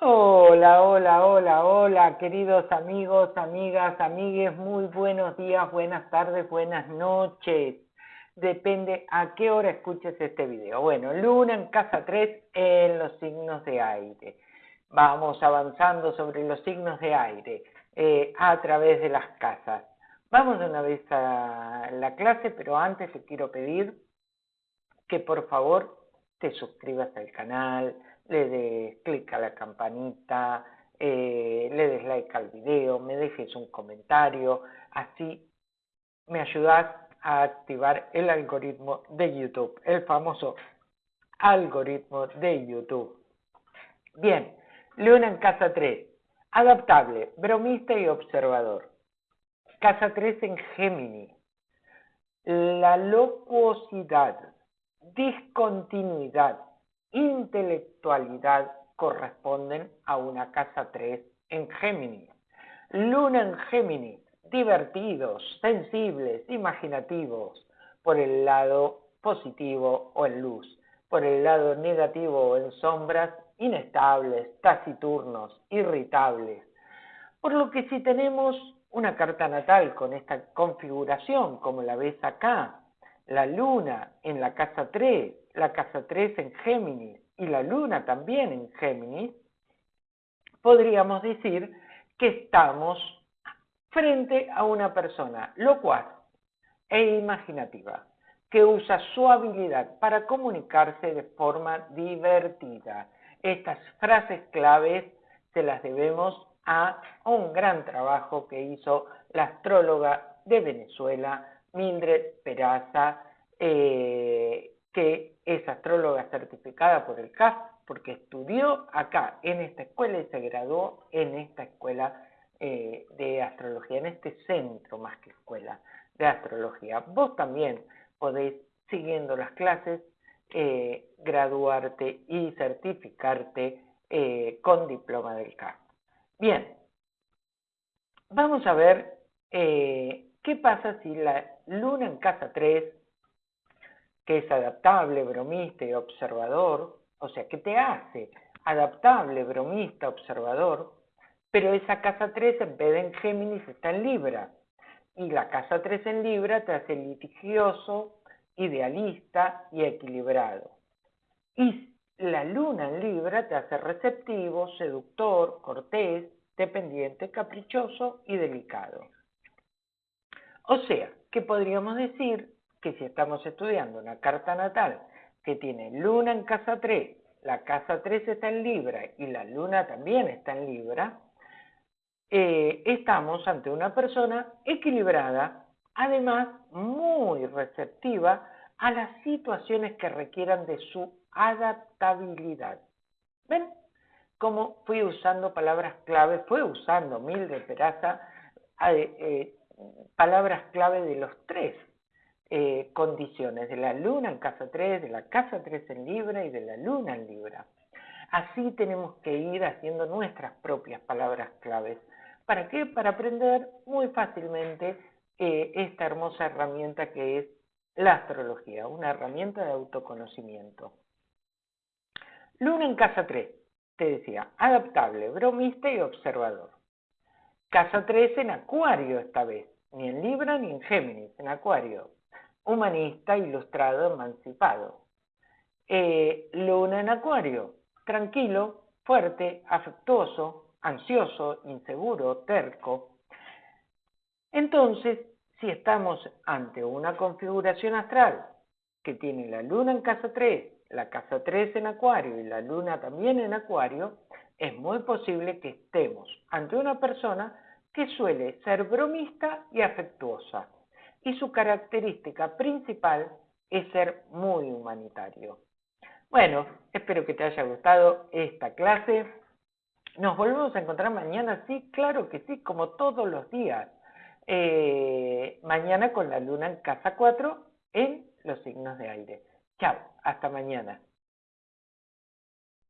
Hola, hola, hola, hola, queridos amigos, amigas, amigues, muy buenos días, buenas tardes, buenas noches. Depende a qué hora escuches este video. Bueno, luna en casa 3 en los signos de aire. Vamos avanzando sobre los signos de aire eh, a través de las casas. Vamos de una vez a la clase, pero antes te quiero pedir que por favor te suscribas al canal, le des clic a la campanita, eh, le des like al video, me dejes un comentario, así me ayudas a activar el algoritmo de YouTube, el famoso algoritmo de YouTube. Bien, Luna en casa 3, adaptable, bromista y observador. Casa 3 en Géminis, la locuosidad, discontinuidad, intelectualidad corresponden a una casa 3 en Géminis. Luna en Géminis, divertidos, sensibles, imaginativos, por el lado positivo o en luz, por el lado negativo o en sombras, inestables, taciturnos, irritables. Por lo que si tenemos una carta natal con esta configuración, como la ves acá, la luna en la casa 3, la casa 3 en Géminis y la luna también en Géminis, podríamos decir que estamos frente a una persona locuaz e imaginativa, que usa su habilidad para comunicarse de forma divertida. Estas frases claves se las debemos a un gran trabajo que hizo la astróloga de Venezuela, Mildred Peraza, eh, que es astróloga certificada por el CAF, porque estudió acá en esta escuela y se graduó en esta escuela eh, de astrología, en este centro más que escuela de astrología. Vos también podéis, siguiendo las clases, eh, graduarte y certificarte con diploma del CAF. Bien, vamos a ver qué pasa si la luna en casa 3 que es adaptable, bromista y observador, o sea, que te hace adaptable, bromista, observador, pero esa casa 3 en vez de en Géminis está en Libra. Y la casa 3 en Libra te hace litigioso, idealista y equilibrado. Y la luna en Libra te hace receptivo, seductor, cortés, dependiente, caprichoso y delicado. O sea, que podríamos decir que si estamos estudiando una carta natal que tiene luna en casa 3, la casa 3 está en Libra y la luna también está en Libra, eh, estamos ante una persona equilibrada, además muy receptiva a las situaciones que requieran de su adaptabilidad. ¿Ven? Como fui usando palabras clave, fue usando Mil de Peraza eh, eh, palabras clave de los tres eh, condiciones, de la luna en casa 3, de la casa 3 en Libra y de la luna en Libra. Así tenemos que ir haciendo nuestras propias palabras claves. ¿Para qué? Para aprender muy fácilmente eh, esta hermosa herramienta que es la astrología, una herramienta de autoconocimiento. Luna en casa 3, te decía, adaptable, bromista y observador. Casa 3 en Acuario esta vez, ni en Libra ni en Géminis, en Acuario humanista, ilustrado, emancipado. Eh, luna en Acuario, tranquilo, fuerte, afectuoso, ansioso, inseguro, terco. Entonces, si estamos ante una configuración astral que tiene la luna en casa 3, la casa 3 en Acuario y la luna también en Acuario, es muy posible que estemos ante una persona que suele ser bromista y afectuosa y su característica principal es ser muy humanitario. Bueno, espero que te haya gustado esta clase. Nos volvemos a encontrar mañana, sí, claro que sí, como todos los días. Eh, mañana con la luna en casa 4 en los signos de aire. Chao, hasta mañana.